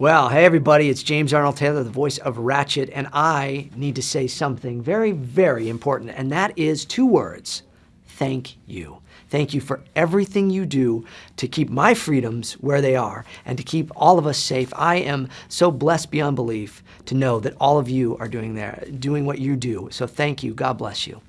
Well, hey everybody, it's James Arnold Taylor, the voice of Ratchet, and I need to say something very, very important, and that is two words. Thank you. Thank you for everything you do to keep my freedoms where they are and to keep all of us safe. I am so blessed beyond belief to know that all of you are doing there, doing what you do. So thank you. God bless you.